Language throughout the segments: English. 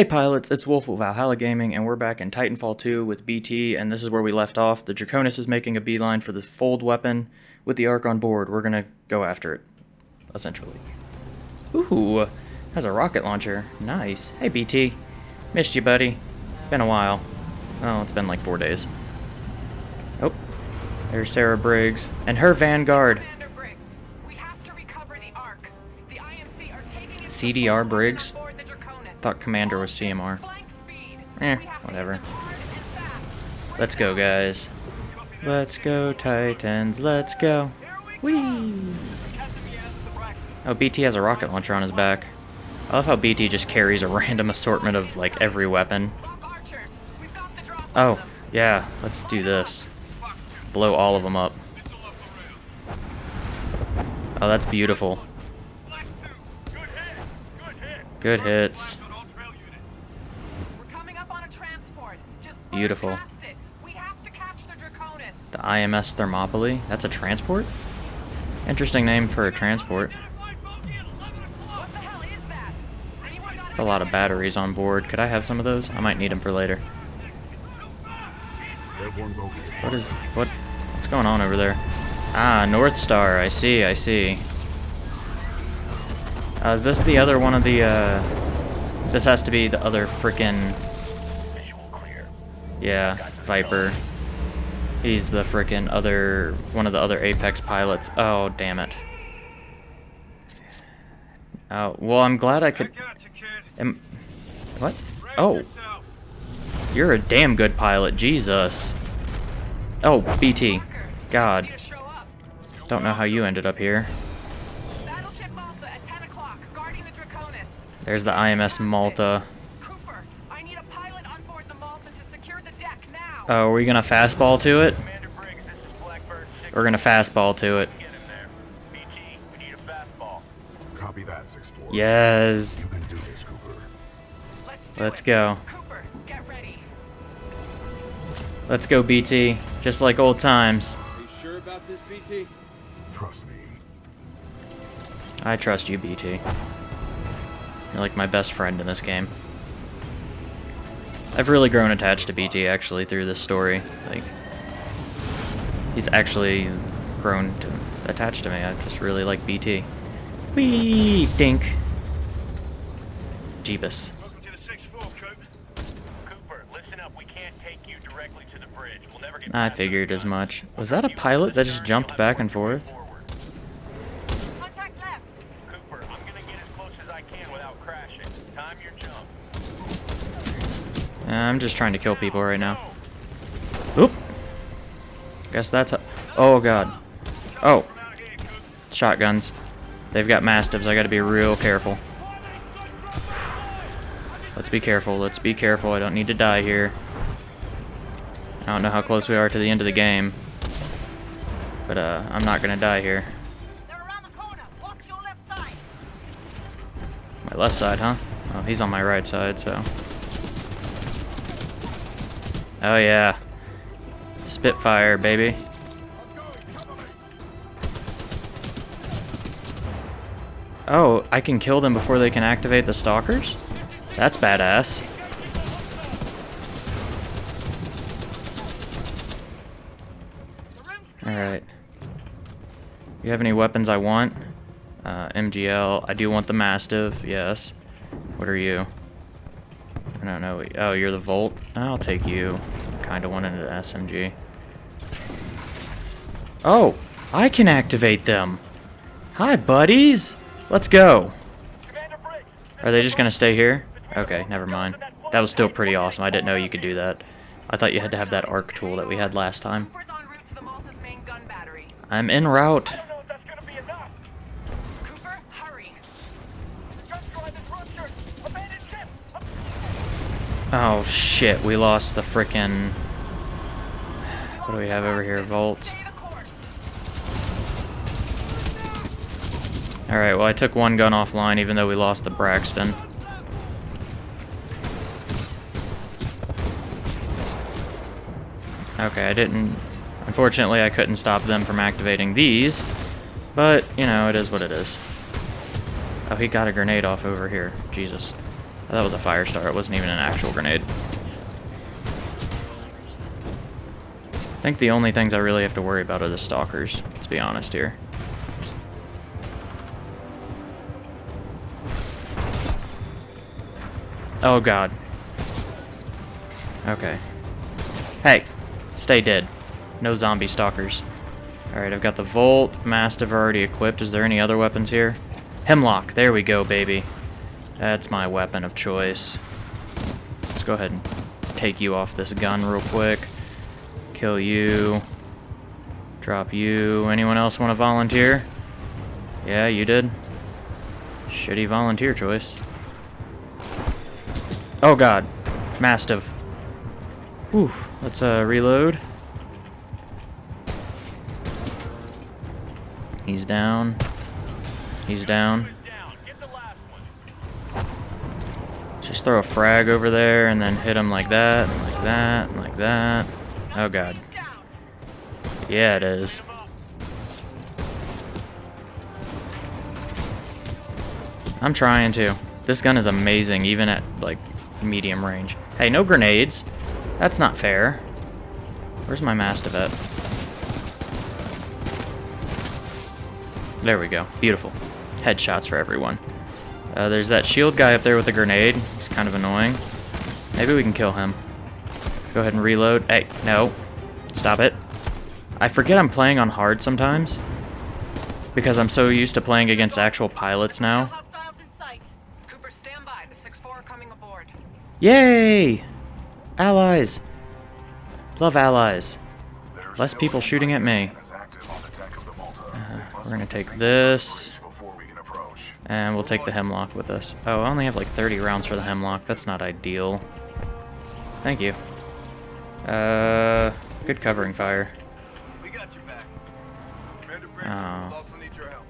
Hey pilots, it's Wolf of Valhalla Gaming, and we're back in Titanfall 2 with BT, and this is where we left off. The Draconis is making a beeline for the fold weapon. With the Ark on board, we're gonna go after it, essentially. Ooh, has a rocket launcher. Nice. Hey BT. Missed you, buddy. Been a while. Oh, it's been like four days. Oh, there's Sarah Briggs, and her Vanguard. Briggs, we have to recover the Ark. The IMC are taking its CDR Briggs? Thought Commander was CMR. Eh, whatever. Let's go, guys. Let's go, Titans. Let's go. Whee! Oh, BT has a rocket launcher on his back. I love how BT just carries a random assortment of, like, every weapon. Oh, yeah, let's do this. Blow all of them up. Oh, that's beautiful. Good hits. We're coming up on a transport. Just burn Beautiful. past it. We have to catch the IMS Thermopylae. That's a transport? Interesting name for a transport. What the hell is that? Anyone got It's a lot of batteries on board. Could I have some of those? I might need them for later. What is what? What's going on over there? Ah, Northstar. I see. I see. Uh, is this the other one of the? Uh, this has to be the other frickin' Yeah, Viper. He's the frickin' other one of the other Apex pilots. Oh, damn it. Oh, well, I'm glad I could. Am, what? Oh, you're a damn good pilot. Jesus. Oh, BT. God. to show up? Don't know how you ended up here. Battleship Malta at 10 o'clock, guarding the Draconis. There's the IMS Malta. Cooper, I need a pilot on board the Malta to secure the deck now. Oh, are we gonna fastball to it? Commander Briggs, this is Blackbird 6. We're gonna fastball to it. Get him there. BT, we need a fastball. Copy that, 6-4. Yes. You can do this, Cooper. Let's Let's go. Cooper. Let's go, BT. Just like old times. Are you sure about this, BT? Trust me. I trust you, BT. You're like my best friend in this game. I've really grown attached to BT actually through this story. Like, he's actually grown to attached to me. I just really like BT. Wee dink. Jeebus. Welcome to the 6-4, Coop. Cooper, listen up. We can't take you directly to the bridge. We'll never get I figured as much. Was that a pilot that just jumped back and forth? Contact left. Cooper, I'm gonna get as close as I can without crashing. Time your jump. Uh, I'm just trying to kill people right now. Oop. Guess that's a Oh god. Oh. Shotguns. They've got mastiffs. I gotta be real careful. Let's be careful. Let's be careful. I don't need to die here. I don't know how close we are to the end of the game. But uh, I'm not gonna die here. They're around the corner. Watch your left side. My left side, huh? Oh, he's on my right side, so. Oh yeah. Spitfire, baby. Oh, I can kill them before they can activate the stalkers? That's badass. Alright. You have any weapons I want? Uh, MGL. I do want the Mastiff, yes. What are you? I don't know. Oh, you're the Volt? I'll take you. Kinda wanted an SMG. Oh! I can activate them! Hi, buddies! Let's go! Are they just gonna stay here? Okay, never mind. That was still pretty awesome. I didn't know you could do that. I thought you had to have that arc tool that we had last time. Cooper's en route to the Malta's main gun battery. I'm en route. I don't know if that's gonna be enough. Cooper, hurry. The jump drive is ruptured. Abandoned ship. Oh shit, we lost the frickin' What do we have over here? Volt. Alright, well I took one gun offline even though we lost the Braxton. Okay, I didn't... Unfortunately, I couldn't stop them from activating these. But, you know, it is what it is. Oh, he got a grenade off over here. Jesus. That was a Firestar. It wasn't even an actual grenade. I think the only things I really have to worry about are the stalkers, let's be honest here. Oh god. Okay. Hey, stay dead. No zombie stalkers. Alright, I've got the Volt, Mastiff already equipped. Is there any other weapons here? Hemlock, there we go, baby. That's my weapon of choice. Let's go ahead and take you off this gun real quick. Kill you. Drop you. Anyone else want to volunteer? Yeah, you did. Shitty volunteer choice. Oh god. Mastiff. Whew. Let's uh, reload. He's down. He's down. Just throw a frag over there and then hit him like that, and like that, and like that. Oh god. Yeah, it is. I'm trying to. This gun is amazing, even at, like, medium range. Hey, no grenades. That's not fair. Where's my Mastiff at? There we go. Beautiful. Headshots for everyone. Uh, there's that shield guy up there with a grenade. He's kind of annoying. Maybe we can kill him. Go ahead and reload. Hey, no. Stop it. I forget I'm playing on hard sometimes. Because I'm so used to playing against actual pilots now. hostiles in sight. Cooper, stand by. The 6-4 are coming aboard. Yay! Allies! Love allies. Less people shooting at me. is active on the deck of the Malta. We must Uh, we're gonna take this. the bridge Before we can approach. And we'll take the hemlock with us. Oh, I only have like 30 rounds for the hemlock. That's not ideal. Thank you. Uh, good covering fire. We got your back. Commander Briggs, Oh. also need your help.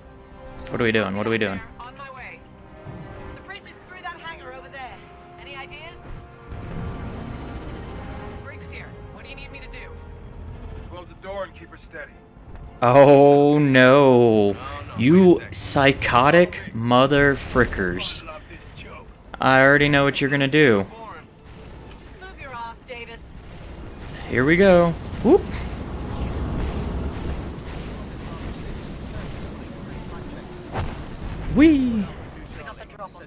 What are we doing? What are we doing? On my way. The bridge is through that hangar over there. Any ideas? Briggs here. What do you need me to do? Close the door and keep her steady. Oh no. You psychotic mother frickers. Off this joke. I already know what you're gonna do. Warren, Move your ass, Davis. Here we go. Whoop. Whee! We got the drop on.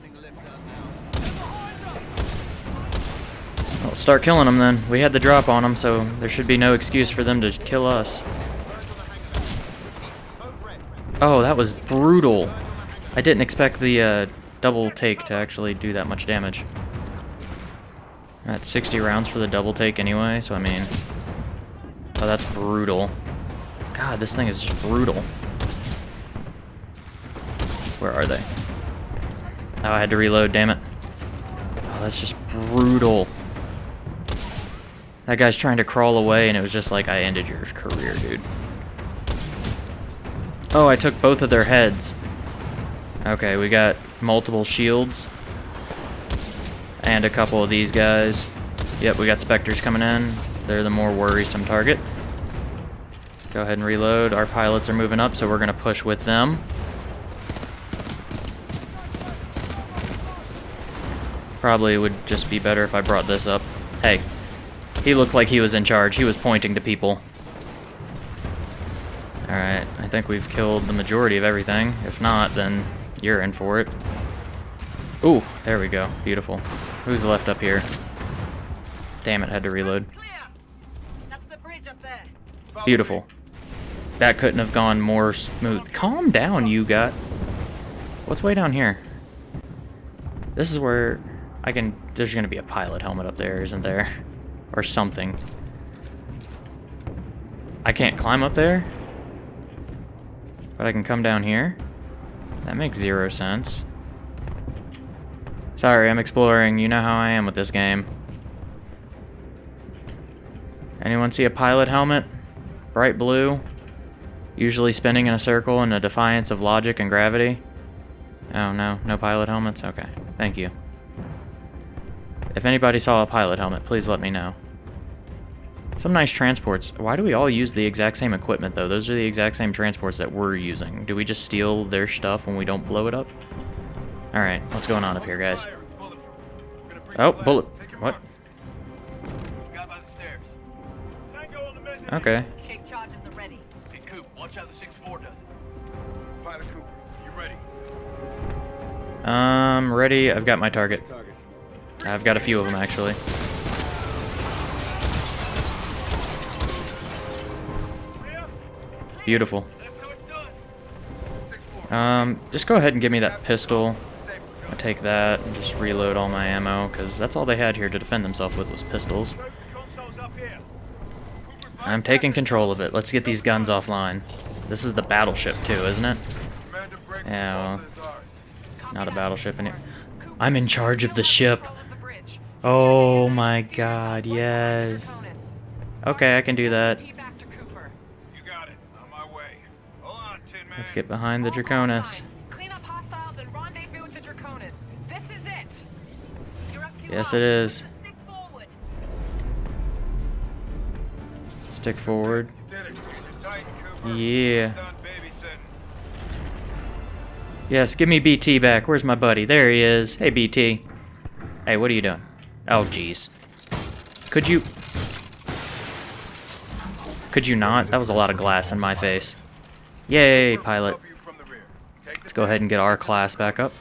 Well, start killing them then. We had the drop on them, so there should be no excuse for them to kill us. Oh, that was brutal. I didn't expect the uh, double take to actually do that much damage. That's 60 rounds for the double take anyway, so I mean... Oh, that's brutal. God, this thing is just brutal. Where are they? Oh, I had to reload, damn it. Oh, that's just brutal. That guy's trying to crawl away, and it was just like, I ended your career, dude. Oh, I took both of their heads. Okay, we got multiple shields. And a couple of these guys. Yep, we got Spectres coming in. They're the more worrisome target. Go ahead and reload. Our pilots are moving up, so we're going to push with them. Probably would just be better if I brought this up. Hey, he looked like he was in charge. He was pointing to people. Alright, I think we've killed the majority of everything. If not, then you're in for it. Ooh, there we go. Beautiful. Who's left up here? Damn it, had to reload. Beautiful. That couldn't have gone more smooth. Calm down, you got. What's way down here? This is where I can... There's going to be a pilot helmet up there, isn't there? Or something. I can't climb up there? But I can come down here? That makes zero sense. Sorry, I'm exploring. You know how I am with this game. Anyone see a pilot helmet? Bright blue? Usually spinning in a circle in a defiance of logic and gravity? Oh, no. No pilot helmets? Okay. Thank you. If anybody saw a pilot helmet, please let me know. Some nice transports. Why do we all use the exact same equipment, though? Those are the exact same transports that we're using. Do we just steal their stuff when we don't blow it up? Alright, what's going on up here, guys? Fire is bulletproof. Oh, bullet. What? marks. Guy by the stairs. Tango on the mezzanine. Okay. Shape charges are ready. Hey, Coop, watch how the 6-4 does it. Pilot Cooper, you ready? Um, ready. I've got my target. I've got a few of them actually. Beautiful. That's how it's done. 6-4. Um, just go ahead and give me that pistol. I take that and just reload all my ammo because that's all they had here to defend themselves with was pistols. I'm taking control of it. Let's get these guns offline. This is the battleship too, isn't it? Yeah, well, Not a battleship in. I'm in charge of the ship. Oh my god, yes. Okay, I can do that. Let's get behind the Draconis. Clean up hostiles and rendezvous with the Draconis. This is it. Yes, it is. Stick forward. Stick forward. You did it. Use it tight, Cooper. Yeah. Yes, give me BT back. Where's my buddy? There he is. Hey, BT. Hey, what are you doing? Oh, jeez. Could you... Could you not? That was a lot of glass in my face. Yay, pilot. help you from the rear. Take the Let's go ahead and get our class back up.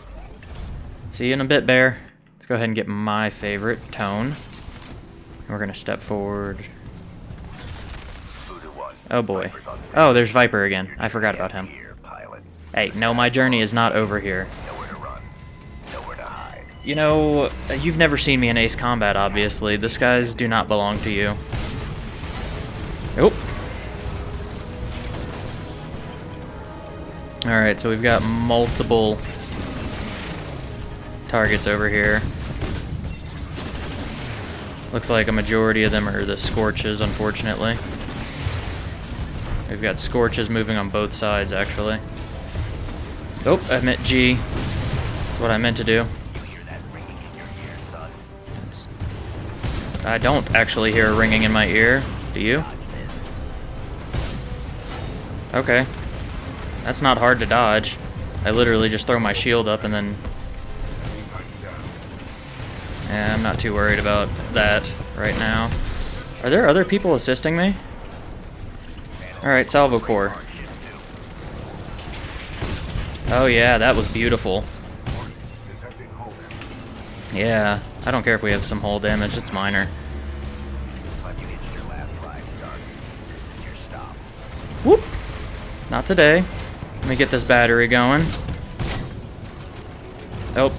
See you in a bit, Bear. Let's go ahead and get my favorite, Tone. And we're gonna step forward. Oh boy. Viper's on station. Oh, there's Viper again. I forgot about him. Hey, no, my journey is not over here. Nowhere to run. Nowhere to hide. You know, you've never seen me in Ace Combat, obviously. This guys do not belong to you. Nope. Alright, so we've got multiple targets over here. Looks like a majority of them are the Scorches, unfortunately. We've got Scorches moving on both sides, actually. Oh, I meant G. That's what I meant to do. I don't actually hear a ringing in my ear. Do you? Okay. That's not hard to dodge. I literally just throw my shield up and then... Yeah, I'm not too worried about that right now. Are there other people assisting me? Alright, Salvo. Oh yeah, that was beautiful. Yeah, I don't care if we have some hull damage, it's minor. Whoop! Not today. Let me get this battery going. Oh.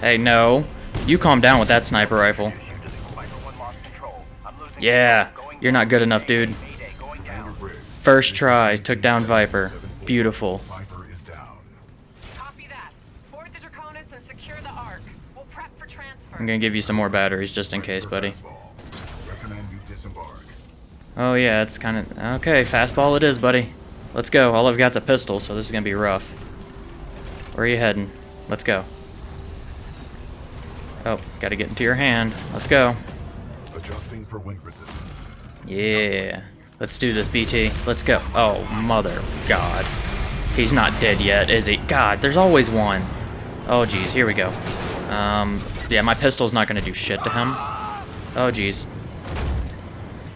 Hey, no. You calm down with that sniper rifle. Shoot to the Viper one lost control. I'm losing Yeah, you're not good enough, dude. Mayday, going down. First try, took down Viper. Beautiful. Viper is down. Copy that. Board the Draconis and secure the Ark. We'll prep for transfer. I'm gonna give you some more batteries just in case, buddy. Fastball. Recommend you disembark. Oh yeah, it's kind of... Okay, fastball it is, buddy. Let's go. All I've got's a pistol, so this is gonna be rough. Where are you heading? Let's go. Oh, gotta get into your hand. Let's go. Adjusting for wind resistance. Yeah. Let's do this, BT. Let's go. Oh, mother God. He's not dead yet, is he? God, there's always one. Oh, geez. Here we go. Um, yeah, my pistol's not going to do shit to him. Oh, geez.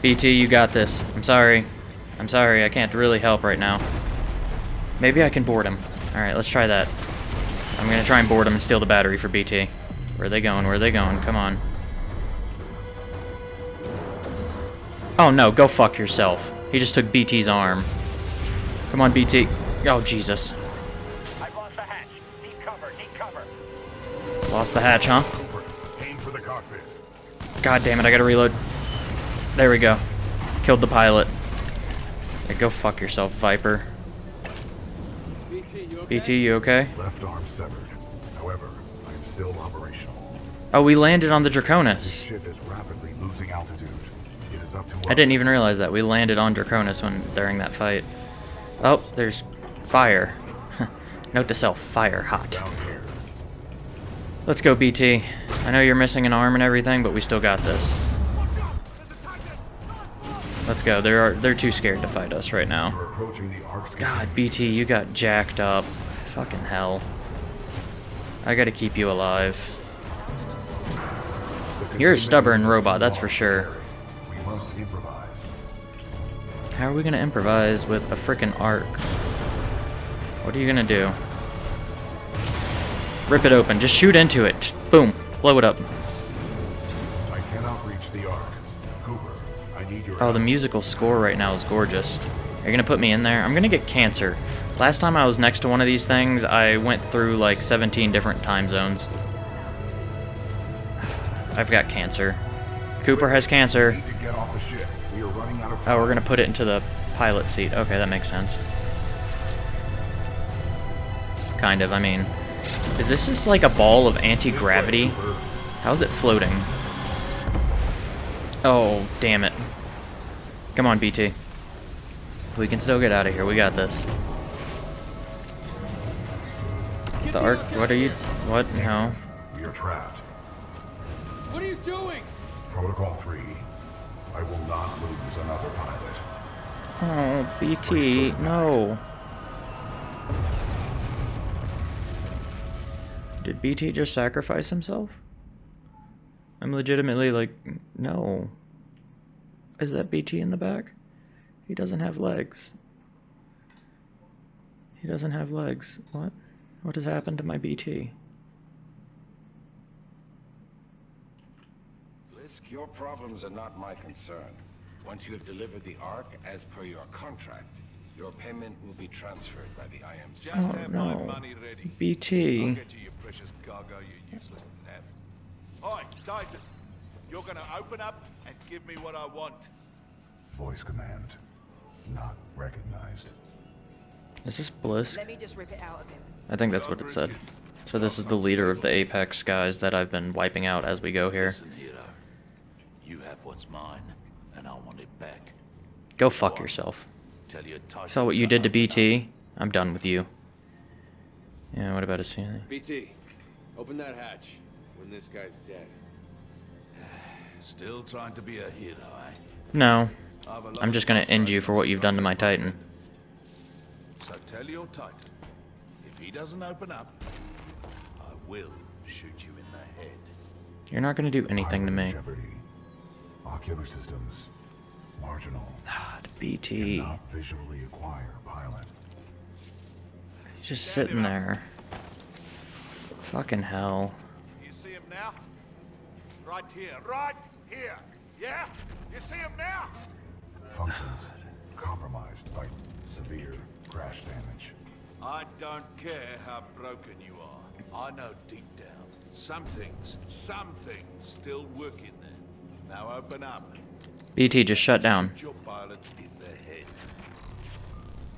BT, you got this. I'm sorry. I'm sorry. I can't really help right now. Maybe I can board him. Alright, let's try that. I'm going to try and board him and steal the battery for BT. Where are they going? Where are they going? Come on. Oh no, go fuck yourself. He just took BT's arm. Come on, BT. Oh, Jesus. I've lost the hatch. Need cover. Need cover. Lost the hatch, huh? Cooper, aim for the cockpit. God damn it, I gotta reload. There we go. Killed the pilot. Yeah, go fuck yourself, Viper. BT, you okay? BT, you okay? Left arm severed. However, I am still operational. Oh, we landed on the Draconis. Ship is rapidly losing altitude. It is up to. I didn't even realize that. We landed on Draconis when during that fight. Oh, there's fire. Note to self, fire hot. Let's go, BT. I know you're missing an arm and everything, but we still got this. Let's go. They're they're too scared to fight us right now. God, BT, you got jacked up. Fucking hell. I gotta keep you alive. You're a stubborn robot, that's for sure. How are we gonna improvise with a freaking arc? What are you gonna do? Rip it open. Just shoot into it. Just boom. Blow it up. I cannot reach the ark. Oh, the musical score right now is gorgeous. You're gonna put me in there? I'm gonna get cancer. Last time I was next to one of these things, I went through like 17 different time zones. I've got cancer. Cooper has cancer. We need to get off the ship. We are running out of time. Oh, we're gonna put it into the pilot seat. Okay, that makes sense. Kind of, I mean. Is this just like a ball of anti-gravity? How's it floating? Oh, damn it. Come on, BT. We can still get out of here. We got this. The arc. What are you. What? No. We are trapped. What are you doing? Protocol 3. I will not lose another pilot. Oh, BT. No. Did BT just sacrifice himself? I'm legitimately like, no. Is that BT in the back? He doesn't have legs. He doesn't have legs. What? What has happened to my BT? Blisk, your problems are not my concern. Once you have delivered the Ark as per your contract, your payment will be transferred by the IMC. Just Oh, have my no. money ready. I'll BT. get you your precious cargo, you useless nav. Hi, Titan. You're gonna open up and give me what I want. Voice command. Not recognized. Is this Blisk? Let me just rip it out of him. I think that's what it said. So this is the leader of the Apex guys that I've been wiping out as we go here. Listen, hero. You have what's mine, and I want it back. Go fuck yourself. Tell your Saw what you did to BT. I'm done with you. Yeah, what about his family? BT, open that hatch when this guy's dead. Up. Still trying to be a hero, eh? No. I've a I'm just gonna end you for what you've done to my Titan. So tell your Titan, if he doesn't open up, I will shoot you in the head. You're not gonna do anything to me. Jeopardy. Ocular systems. Marginal. God, BT. Cannot visually acquire pilot. He's just sitting there. Fucking hell. You see him now? Right here, right here. Yeah? You see him now? Functions compromised by severe crash damage. I don't care how broken you are. I know deep down, some things, some things still work in there. Now open up. BT just shut down. Your pilot in the head.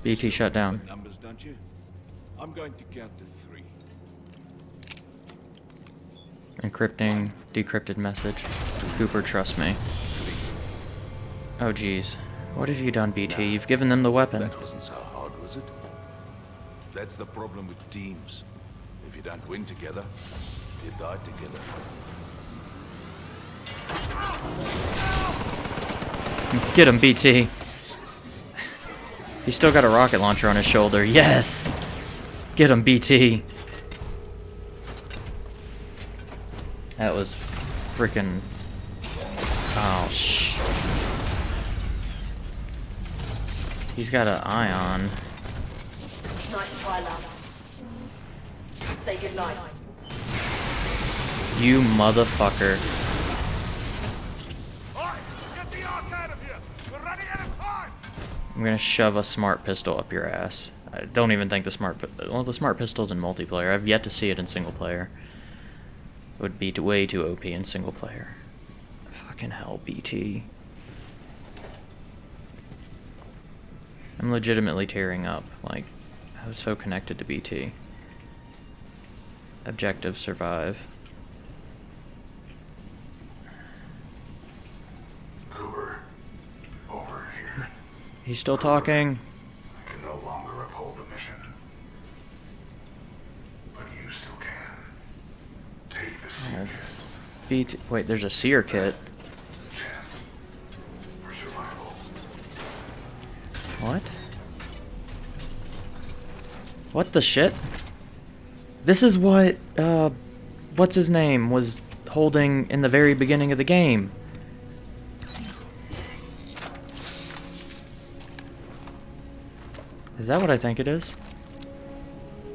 BT shut down. Numbers, don't you? I'm going to count to three. Encrypting, decrypted message. Cooper, trust me. Oh jeez. What have you done, BT? You've given them the weapon. That wasn't so hard, was it? That's the problem with teams. If you don't win together, you die together. Get him, BT. He's still got a rocket launcher on his shoulder. Yes! Get him, BT. That was freaking. Oh, sh. He's got an ion. Nice try, love. Say goodnight. You motherfucker. Get the ark out of here! We're running out of time! I'm gonna shove a smart pistol up your ass. I don't even think the smart, well, the smart pistol's in multiplayer. I've yet to see it in single player. It would be way too OP in single player. Fucking hell, BT. I'm legitimately tearing up. Like, I was so connected to BT. Objective survive. Cooper, over here. He's still talking. I can no longer uphold the mission. But you still can. Take the SERE BT. Wait, there's a SERE kit. What? What the shit? This is what, uh, what's his name was holding in the very beginning of the game. Is that what I think it is?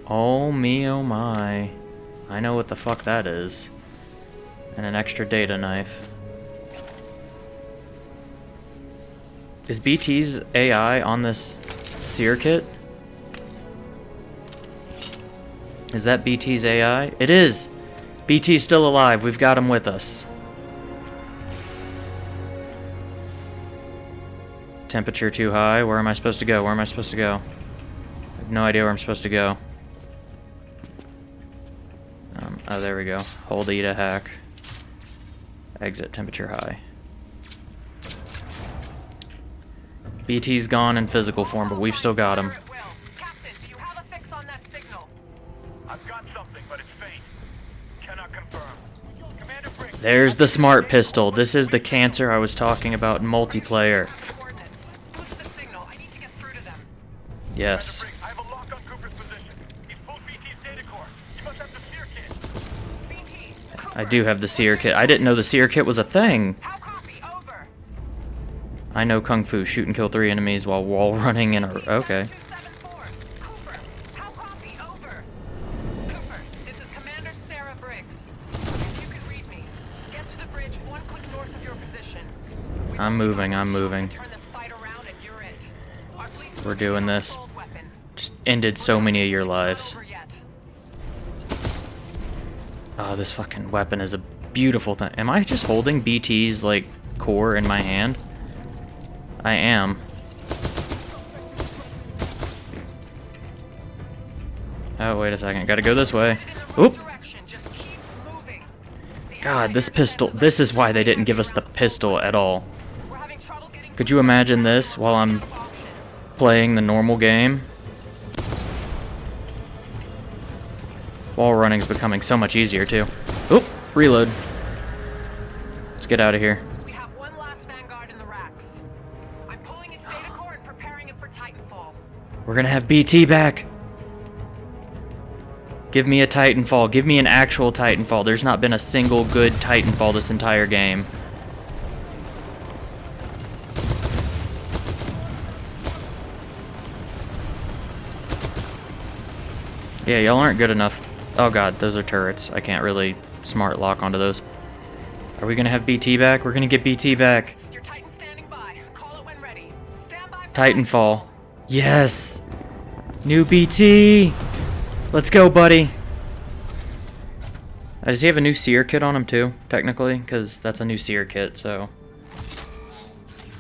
Oh me oh my. I know what the fuck that is. And an extra data knife. Is BT's AI on this SERE kit? Is that BT's AI? It is! BT's still alive. We've got him with us. Temperature too high. Where am I supposed to go? Where am I supposed to go? I have no idea where I'm supposed to go. Um, oh, there we go. Hold E to hack. Exit temperature high. BT's gone in physical form, but we've still got him. Fire at will. Captain, do you have a fix on that signal? I've got something, but it's faint. Cannot confirm. Commander Briggs. There's the smart pistol. This is the cancer I was talking about in multiplayer. Coordinates. Boost the signal. I need to get through to them. Yes. Briggs, I have a lock on Cooper's position. He's pulled BT's data core. You must have the SERE kit. BT. I do have the SERE kit. I didn't know the SERE kit was a thing. I know Kung Fu. Shoot and kill three enemies while wall running in a... Okay. 274. Cooper. How copy? Over. Cooper, this is Commander Sarah Briggs. If you can read me, get to the bridge one click north of your position. We've I'm moving, I'm moving. We're doing this. Just ended so many of your lives. Oh, this fucking weapon is a beautiful thing. Am I just holding BT's, like, core in my hand? I am. Oh, wait a second. Gotta go this way. Oop! God, this pistol... This is why they didn't give us the pistol at all. Could you imagine this while I'm playing the normal game? Wall running's becoming so much easier, too. Oop! Reload. Let's get out of here. We have one last Vanguard in the racks. I'm pulling its data core and preparing it for Titanfall. We're gonna have BT back. Give me a Titanfall. Give me an actual Titanfall. There's not been a single good Titanfall this entire game. Yeah, y'all aren't good enough. Oh god, those are turrets. I can't really smart lock onto those. Are we gonna have BT back? We're gonna get BT back. Your Titan standing by. Call it when ready. Stand by Titanfall. Yes! New BT! Let's go, buddy! Uh, does he have a new SERE kit on him too, technically? Because that's a new SERE kit, so...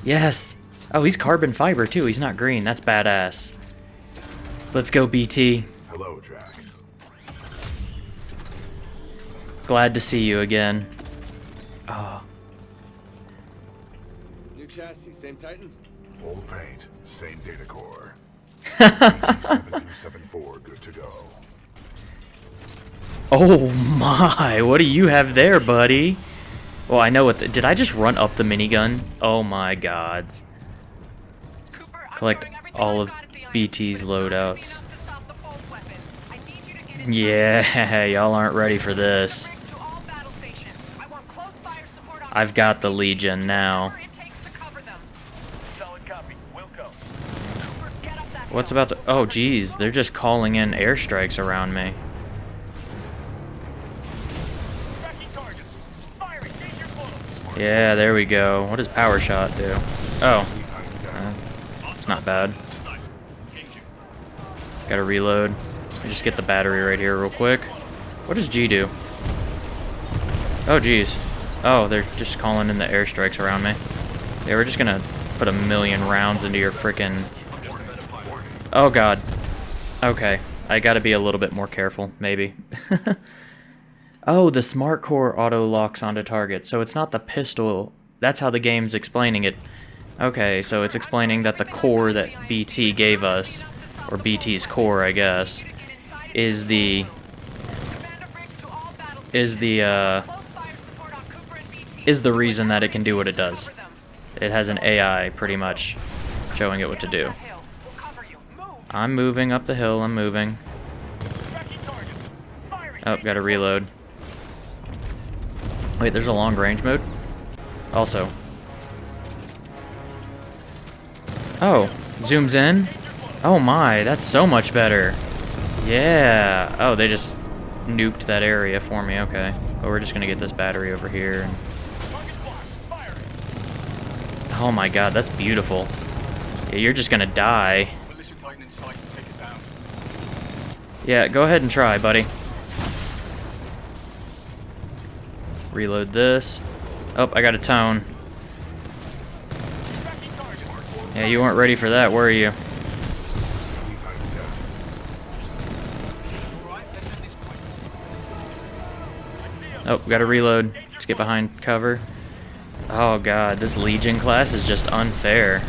Yes! Oh, he's carbon fiber too. He's not green. That's badass. Let's go, BT. Hello, Jack. Glad to see you again. Oh, New chassis, same Titan? Old paint, same data core. 7274, good to go. oh my! What do you have there, buddy? Well, I know what. The, did I just run up the minigun? Oh my gods! Collect all of got at the IMC, BT's but it's not gonna be loadouts. enough to stop the fold weapon. I need you to get inside. Yeah, y'all aren't ready for this. Briggs to all battle stations. I want close fire support on I've got the Legion now. whatever it takes to cover them. Solid copy. Wilco. Cooper, get up that What's about to... Oh, geez. They're just calling in airstrikes around me. Tracking targets. Fire it. Gauge your flow. Yeah, there we go. What does Power Shot do? Oh. Uh, it's not bad. Gotta reload. I just get the battery right here real quick. What does G do? Oh, geez. Oh, they're just calling in the airstrikes around me. Yeah, we're just gonna put a million rounds into your frickin'... Oh, God. Okay. I gotta be a little bit more careful, maybe. oh, the Smart Core auto locks onto target, so it's not the pistol. That's how the game's explaining it. Okay, so it's explaining that the core that BT gave us, or BT's core, I guess, is the is the uh, Close fire support on Cooper and BT. Is the reason that it can do what it does. It has an AI pretty much showing it what to do. I'm moving up the hill. I'm moving. Oh, gotta reload. Wait, there's a long range mode? Also. Oh, zooms in? Oh my, that's so much better. Yeah. Oh, they just nuked that area for me. Okay. Oh, we're just gonna get this battery over here. Oh my god, that's beautiful. Yeah, you're just gonna die. Yeah, go ahead and try, buddy. Reload this. Oh, I got a tone. Yeah, you weren't ready for that, were you? Oh, we gotta reload. Just get behind cover. Oh god, this Legion class is just unfair.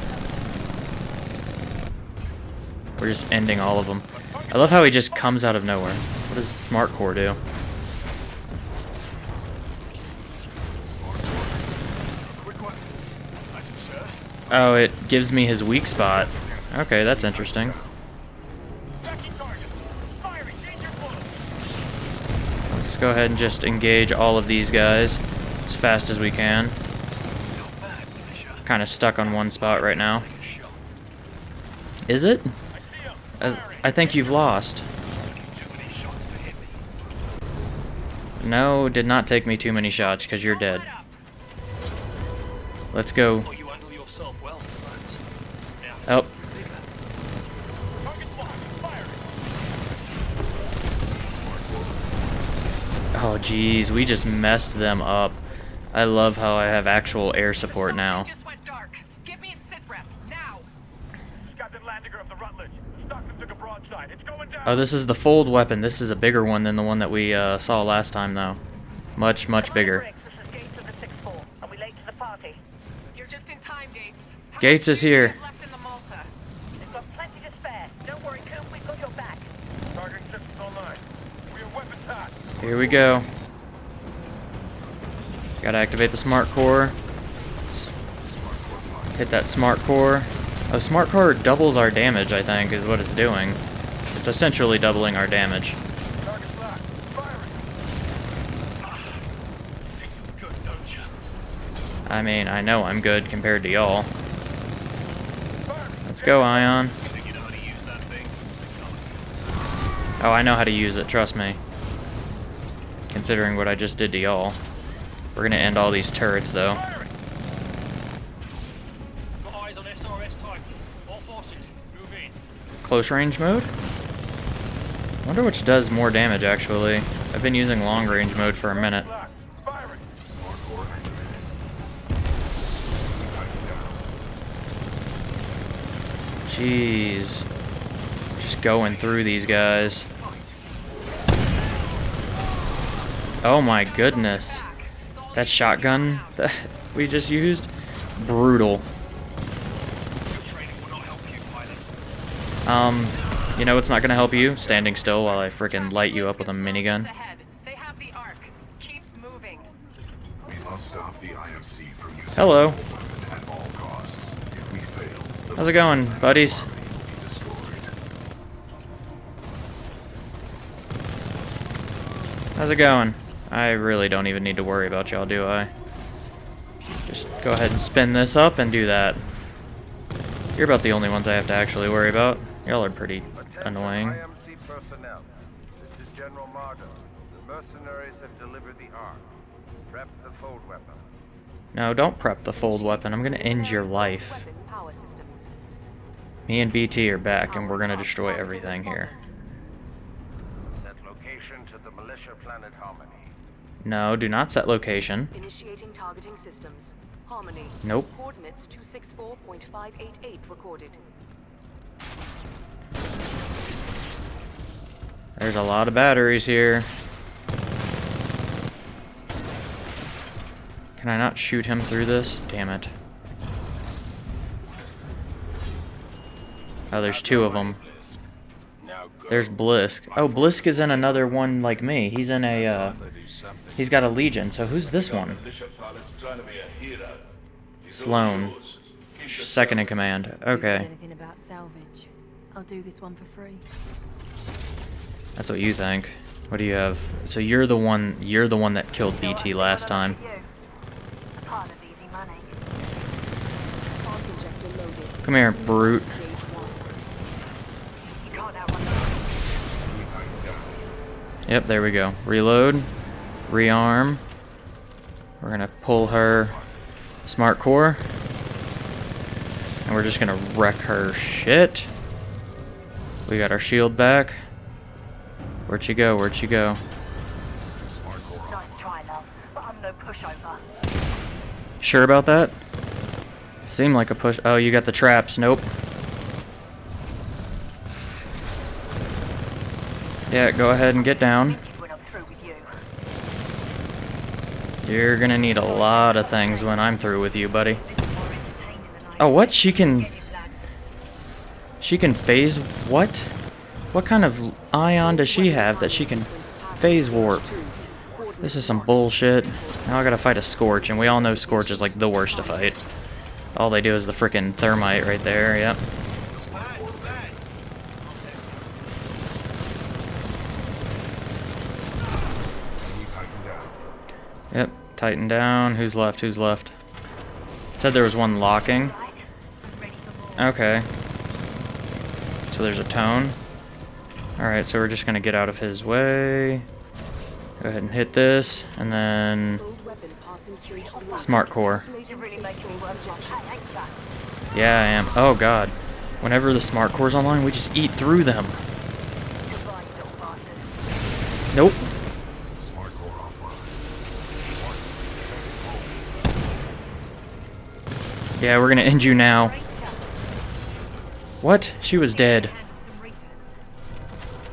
We're just ending all of them. I love how he just comes out of nowhere. What does Smart Core do? Oh, it gives me his weak spot. Okay, that's interesting. Let's go ahead and just engage all of these guys as fast as we can. Kind of stuck on one spot right now. Is it? I think you've lost. No, did not take me too many shots because you're dead. Let's go. Oh. Oh, jeez, we just messed them up. I love how I have actual air support now. Oh, this is the fold weapon. This is a bigger one than the one that we uh, saw last time, though. Much, much bigger. Gates is here. Here we go. Gotta activate the smart core. Hit that smart core. Oh, smart core doubles our damage, I think, is what it's doing. It's essentially doubling our damage. I mean, I know I'm good compared to y'all. Let's go, Ion. Oh, I know how to use it, trust me. Considering what I just did to y'all. We're gonna end all these turrets, though. Close range mode? Wonder which does more damage, actually. I've been using long range mode for a minute. Jeez. Just going through these guys. Oh my goodness. That shotgun that we just used? Brutal. Um, you know what's not gonna help you? Standing still while I frickin' light you up with a minigun. Hello. How's it going, buddies? How's it going? I really don't even need to worry about y'all, do I? Just go ahead and spin this up and do that. You're about the only ones I have to actually worry about. Y'all are pretty annoying. personnel. This is General Marder. The mercenaries have delivered the Ark. Prep the fold weapon. No, don't prep the fold weapon. I'm gonna end your life. Me and BT are back, and we're gonna destroy everything here. Set location to the militia planet Harmony. No, do not set location. Initiating targeting systems. Harmony. Nope. Coordinates 264.588 recorded. There's a lot of batteries here. Can I not shoot him through this? Damn it. Oh, there's two of them. There's Blisk. Oh, Blisk is in another one like me. He's in a, uh, he's got a Legion. So who's this one? Slone. Second in command. Okay. Anything about salvage? I'll do this one for free. That's what you think. What do you have? So you're the one. You're the one that killed BT last time. Come here, brute. Yep, there we go. Reload. Rearm. We're gonna pull her smart core. And we're just gonna wreck her shit. We got our shield back. Where'd she go? Where'd she go? Sure about that? Seemed like a push. Oh, you got the traps. Nope. Yeah, go ahead and get down. You're gonna need a lot of things when I'm through with you, buddy. Oh, what? She can... She can phase... What? What kind of ion does she have that she can phase warp? This is some bullshit. Now I gotta fight a Scorch, and we all know Scorch is like the worst to fight. All they do is the frickin' thermite right there, yep. Yep, tighten down. Who's left? Who's left? said there was one locking. Okay. So there's a tone. Alright, so we're just gonna get out of his way. Go ahead and hit this, and then smart core. Yeah, I am. Oh god. Whenever the smart core's online, we just eat through them. Nope. Yeah, we're gonna end you now. What? She was dead.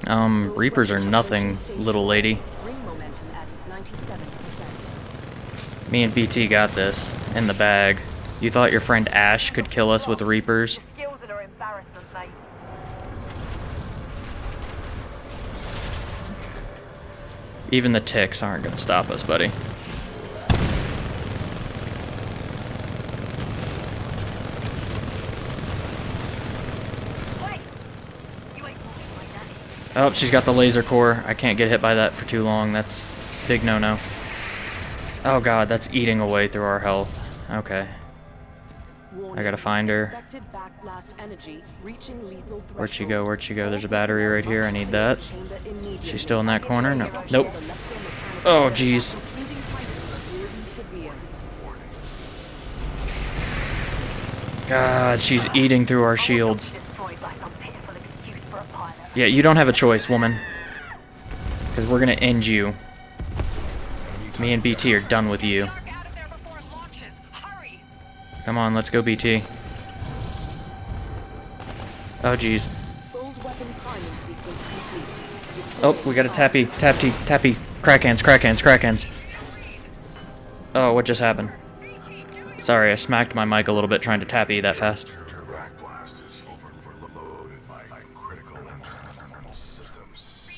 Um, Reapers are nothing, little lady. Ring momentum at 97%. Me and BT got this in the bag. You thought your friend Ash could kill us with Reapers? Even the ticks aren't gonna stop us, buddy. Wait! You ain't walking like that. Oh, she's got the laser core. I can't get hit by that for too long. That's big no-no. Oh god, that's eating away through our health. Okay. I gotta find her. Expected backblast energy reaching lethal Where'd she go? Where'd she go? There's a battery right here. I need that. She's still in that corner? No. Nope. Oh, jeez. including Titans, will be severe. God, she's eating through our shields. Destroyed by some pitiful excuse for a pilot. Yeah, you don't have a choice, woman. Because we're gonna end you. Me and BT are done with you. Arc out of there before it launches. Hurry! Come on, let's go, BT. Oh, jeez. Fold weapon priming sequence complete. Oh, we got a tappy, tappy, tappy. Crack hands, crack hands, crack hands. Oh, what just happened? Sorry, I smacked my mic a little bit trying to tappy that fast.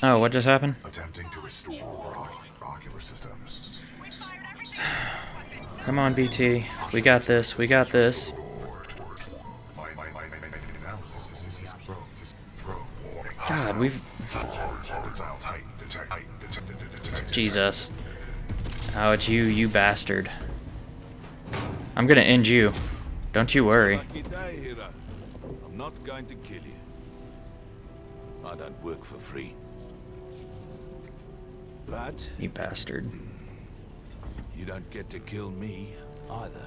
Oh, what just happened? Attempting to restore ocular systems. Come on, BT. We got this, we got this. God, we've... Jesus. Oh, it's you, you bastard. I'm gonna end you. Don't you worry. Lucky day, hero. I'm not going to kill you. I don't work for free. But You bastard. you don't get to kill me either.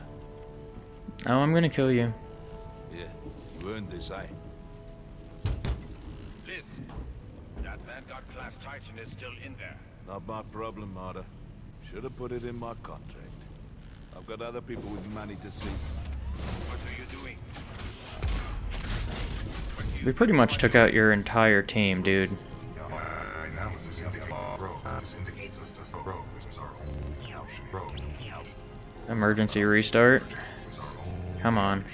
Oh, I'm gonna kill you. Yeah, you earned this, eh? Listen, that Vanguard class Titan is still in there. Not my problem, Marta. Should have put it in my contract. I've got other people with money to see. What are you doing? We pretty much took out your entire team, dude. Emergency restart. is our only Come on.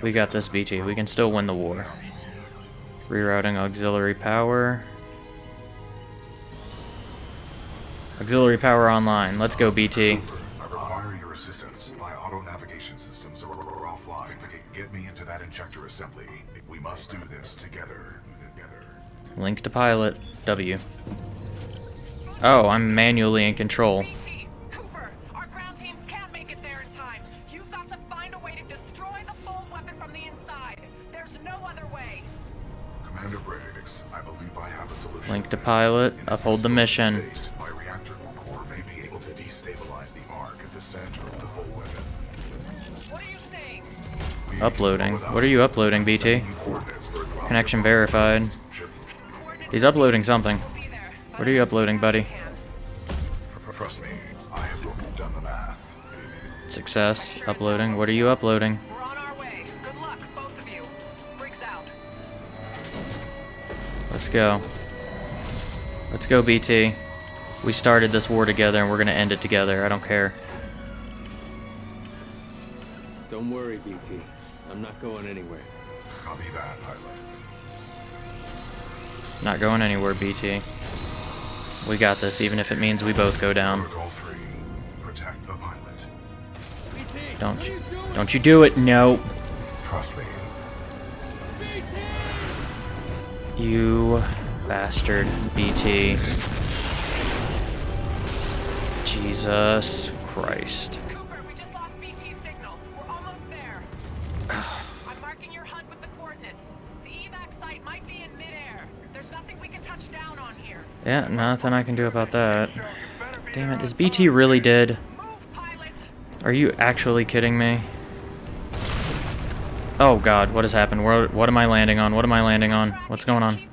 We got this, BT. We can still win the war. Rerouting auxiliary power. Auxiliary power online. Let's go, BT. I require your assistance. My auto navigation systems are, offline. Get me into that injector assembly. We must do this together. Together. Link to pilot. W. Oh, I'm manually in control. Weapon. What are you saying? We Uploading. What are you uploading, BT? Connection verified. He's uploading something. What are you uploading, buddy? The. Success. Uploading. What are you uploading? Let's on Let's go, BT. We started this war together and we're gonna end it together. I don't care. Don't worry, BT. I'm not going anywhere. Copy that, pilot. Not going anywhere, BT. We got this, even if it means we both go down. 3, protect the pilot. Don't you, don't you do it? No. Trust me. You bastard, BT. Jesus Christ. Cooper, we just lost BT signal. We're almost there. I'm marking your with the coordinates. The evac site might be in midair. There's nothing we can touch down on here. Yeah, nothing I can do about that. Damn it, is BT really dead? Are you actually kidding me? Oh god, what has happened? Where, what am I landing on? What am I landing on? What's going on?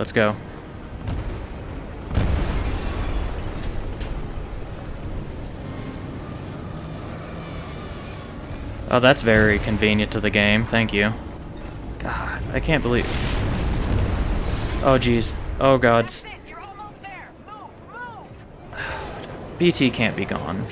Let's go. Oh, that's very convenient to the game. Thank you. God, I can't believe... Oh, jeez. Oh, gods. That's it. You're almost there. Move, move. BT can't be gone.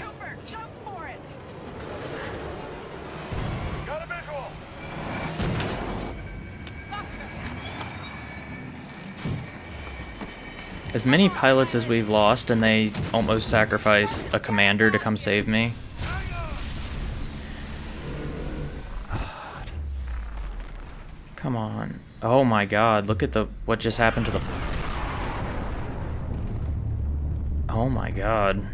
As many pilots as we've lost, and they almost sacrifice a commander to come save me. God. Come on. Oh my god, look at the what just happened to the Oh my god.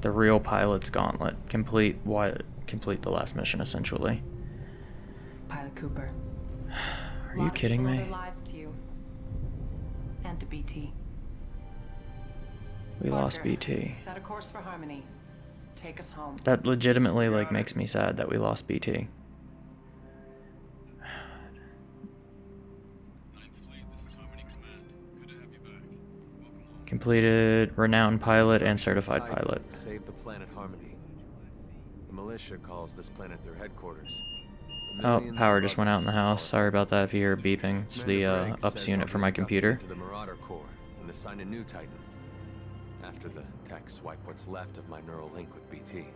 The real pilot's gauntlet. Complete what complete the last mission essentially. Pilot Cooper. Are you kidding me? Lives to you. And to BT. We lost BT. Set a course for Harmony. Take us home. That legitimately like makes me sad that we lost BT. Completed renowned pilot and certified pilot. Save the planet Harmony. The militia calls this planet their headquarters. The Oh, power just went out in the house. Sorry about that if you hear beeping. It's the uh, ups unit for my computer. into the Marauder Corps and assign a new Titan. After the techs wipe what's left of my neural link with BT.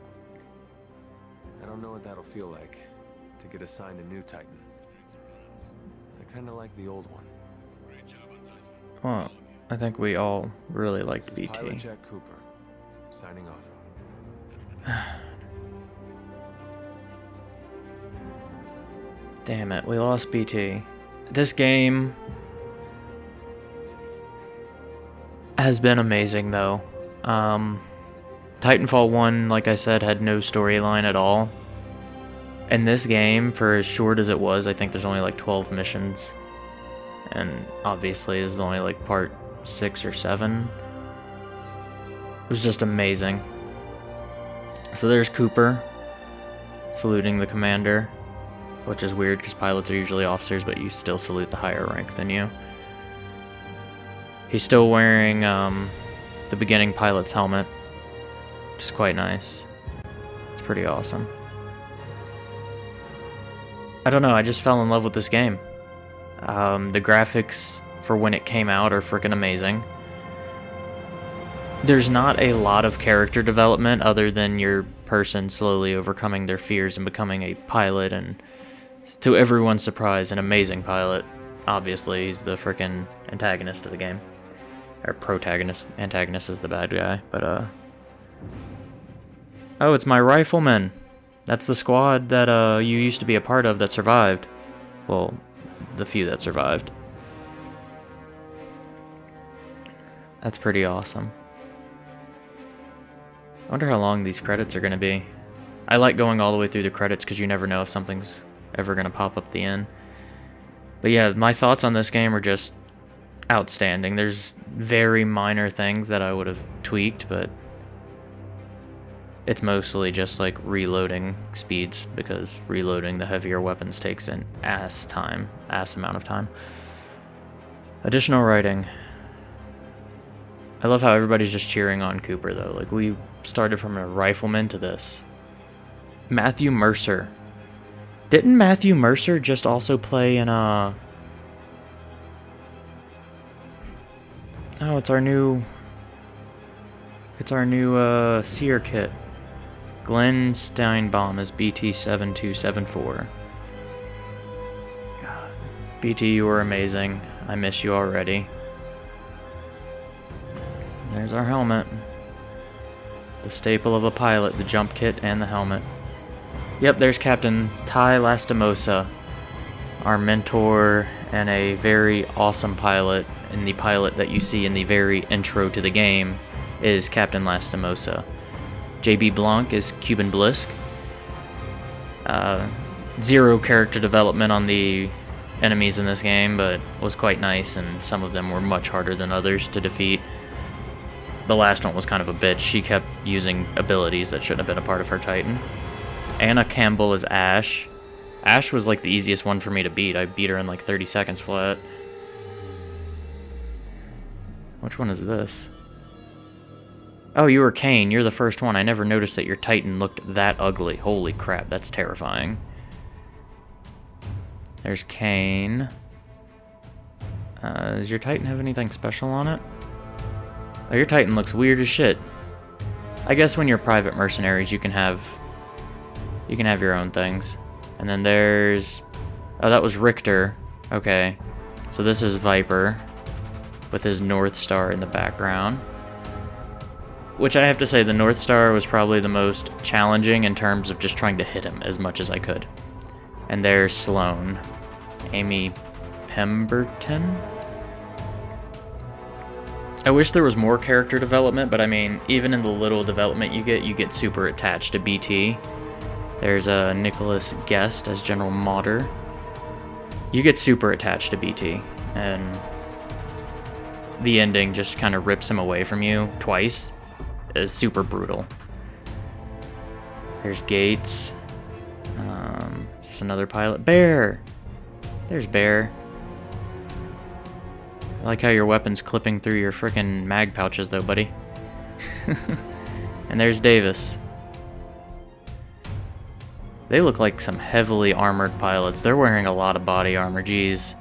I don't know what that'll feel like to get assigned a new Titan. I kinda like the old one. Well, I think we all really liked This is Pilot BT. Jack Cooper, signing off. Damn it, we lost BT. This game has been amazing though. Um, Titanfall 1, like I said, had no storyline at all. And this game, for as short as it was, I think there's only like 12 missions. And obviously, this is only like part 6 or 7. It was just amazing. So there's Cooper saluting the commander which is weird because pilots are usually officers, but you still salute the higher rank than you. He's still wearing um, the beginning pilot's helmet, which is quite nice. It's pretty awesome. I don't know, I just fell in love with this game. Um, the graphics for when it came out are freaking amazing. There's not a lot of character development other than your person slowly overcoming their fears and becoming a pilot and to everyone's surprise, an amazing pilot. Obviously, he's the frickin' antagonist of the game. Or protagonist. Antagonist is the bad guy, but, uh... Oh, it's my rifleman! That's the squad that, uh, you used to be a part of that survived. Well, the few that survived. That's pretty awesome. I wonder how long these credits are going to be. I like going all the way through the credits because you never know if something's ever going to pop up the end. But yeah, my thoughts on this game are just outstanding. There's very minor things that I would have tweaked, but it's mostly just like reloading speeds because reloading the heavier weapons takes an ass time, ass amount of time. Additional writing. I love how everybody's just cheering on Cooper though. Like we started from a rifleman to this. Matthew Mercer. Didn't Matthew Mercer just also play in uh Oh, it's our new It's our new uh SERE kit. Glenn Steinbaum is BT7274. BT, you were amazing. I miss you already. There's our helmet. The staple of a pilot, the jump kit, and the helmet. Yep, there's Captain Ty Lastimosa, our mentor and a very awesome pilot. And the pilot that you see in the very intro to the game is Captain Lastimosa. JB Blanc is Kuben Blisk. Uh, zero character development on the enemies in this game, but was quite nice, and some of them were much harder than others to defeat. The last one was kind of a bitch. She kept using abilities that shouldn't have been a part of her Titan. Anna Campbell is Ash. Ash was like the easiest one for me to beat. I beat her in like 30 seconds flat. Which one is this? Oh, you were Kane. You're the first one. I never noticed that your Titan looked that ugly. Holy crap, that's terrifying. There's Kane. Uh, does your Titan have anything special on it? Oh, your Titan looks weird as shit. I guess when you're private mercenaries, you can have... You can have your own things. And then there's... Oh, that was Richter. Okay. So this is Viper. With his Northstar in the background. Which I have to say, the Northstar was probably the most challenging in terms of just trying to hit him as much as I could. And there's Slone. Amy Pemberton? I wish there was more character development, but I mean, even in the little development you get, you get super attached to BT. There's a Nicholas Guest as General Marder. You get super attached to BT, and the ending just kind of rips him away from you twice. Is super brutal. There's Gates. Um, just another pilot. Bear! There's Bear. I like how your weapon's clipping through your frickin' mag pouches though, buddy. and there's Davis. They look like some heavily armored pilots. They're wearing a lot of body armor, geez.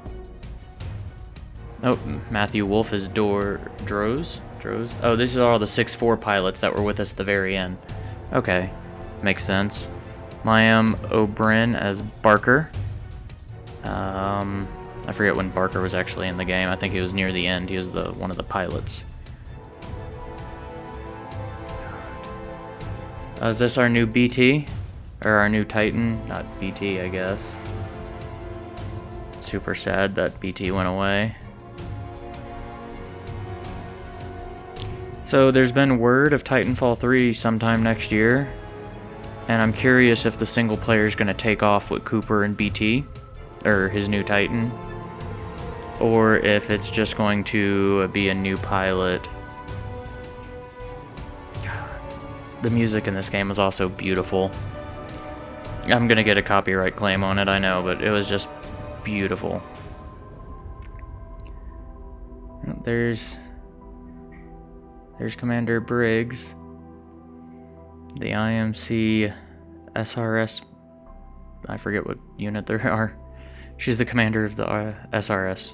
Oh, Matthew Wolf is Door Droz? Droz? Oh, these are all the 6-4 pilots that were with us at the very end. Okay, makes sense. Liam O'Brien as Barker. Um, I forget when Barker was actually in the game. I think he was near the end. He was the one of the pilots. Uh, is this our new BT? Or our new Titan? Not BT, I guess. Super sad that BT went away. So there's been word of Titanfall 3 sometime next year. And I'm curious if the single player is going to take off with Cooper and BT. Or his new Titan or if it's just going to be a new pilot. The music in this game is also beautiful. I'm gonna get a copyright claim on it, I know, but it was just beautiful. There's... There's Commander Briggs. The IMC SRS... I forget what unit there are. She's the commander of the uh, SRS.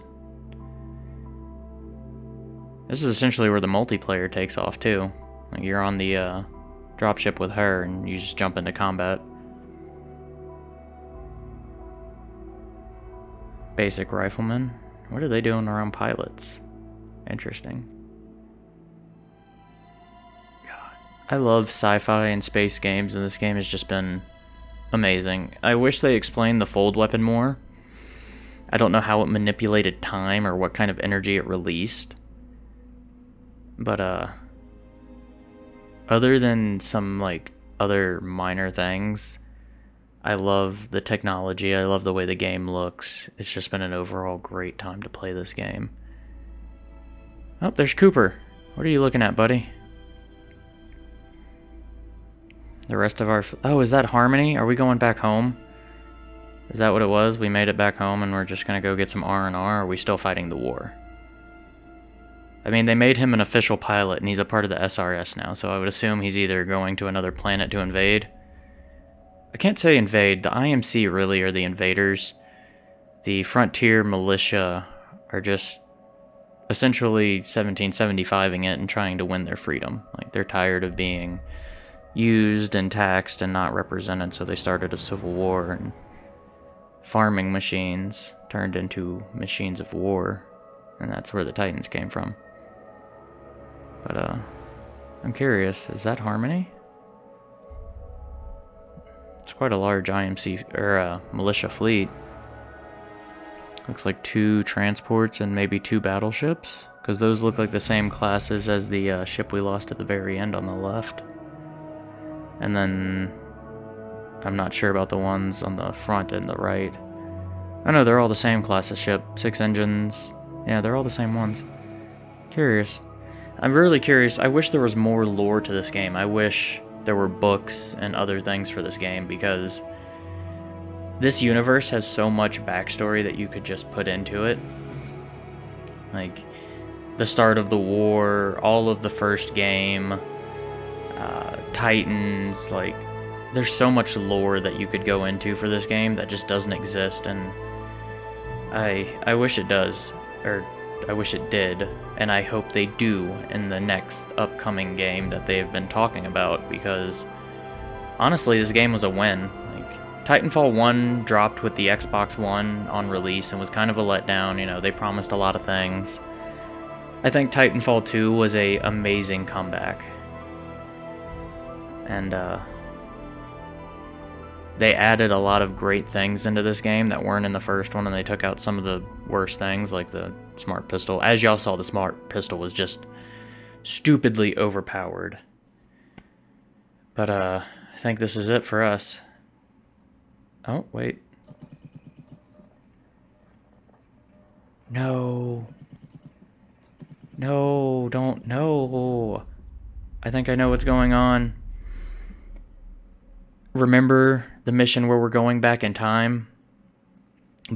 This is essentially where the multiplayer takes off too. Like you're on the uh, dropship with her and you just jump into combat. Basic riflemen. What are they doing around pilots? Interesting. God. I love sci-fi and space games and this game has just been amazing. I wish they explained the fold weapon more. I don't know how it manipulated time or what kind of energy it released. But, uh, other than some, like, other minor things, I love the technology. I love the way the game looks. It's just been an overall great time to play this game. Oh, there's Cooper. What are you looking at, buddy? The rest of our... Oh, is that Harmony? Are we going back home? Is that what it was? We made it back home and we're just going to go get some R&R? Are we still fighting the war? I mean, they made him an official pilot and he's a part of the SRS now, so I would assume he's either going to another planet to invade. I can't say invade. The IMC really are the invaders. The Frontier Militia are just essentially 1775ing it and trying to win their freedom. Like, they're tired of being used and taxed and not represented, so they started a civil war and farming machines turned into machines of war, and that's where the Titans came from. But, uh, I'm curious, is that Harmony? It's quite a large IMC, or, uh, militia fleet. Looks like two transports and maybe two battleships, because those look like the same classes as the uh, ship we lost at the very end on the left. And then I'm not sure about the ones on the front and the right. I know they're all the same class of ship. Six engines. Yeah, they're all the same ones. Curious. I'm really curious. I wish there was more lore to this game. I wish there were books and other things for this game because this universe has so much backstory that you could just put into it. Like the start of the war, all of the first game, uh, Titans, like there's so much lore that you could go into for this game that just doesn't exist and I I wish it does or I wish it did and I hope they do in the next upcoming game that they've been talking about because honestly this game was a win. Like Titanfall 1 dropped with the Xbox One on release and was kind of a letdown you know they promised a lot of things. I think Titanfall 2 was a amazing comeback. And uh, they added a lot of great things into this game that weren't in the first one, and they took out some of the worst things, like the smart pistol. As y'all saw, the smart pistol was just stupidly overpowered. But, uh, I think this is it for us. Oh, wait. No. No, don't, no. I think I know what's going on remember the mission where we're going back in time?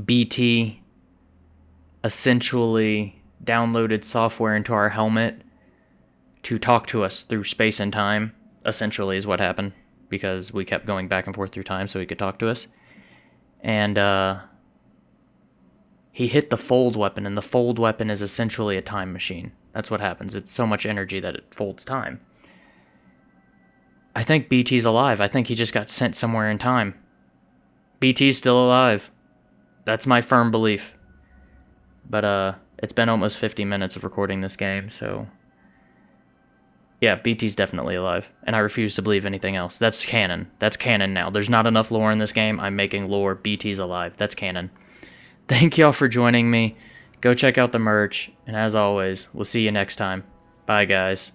BT essentially downloaded software into our helmet to talk to us through space and time, essentially, is what happened because we kept going back and forth through time so he could talk to us. And, uh, he hit the fold weapon, and the fold weapon is essentially a time machine. That's what happens. It's so much energy that it folds time. I think BT's alive. I think he just got sent somewhere in time. BT's still alive. That's my firm belief. But, uh, it's been almost 50 minutes of recording this game, so... Yeah, BT's definitely alive, and I refuse to believe anything else. That's canon. That's canon now. There's not enough lore in this game. I'm making lore. BT's alive. That's canon. Thank y'all for joining me. Go check out the merch, and as always, we'll see you next time. Bye, guys.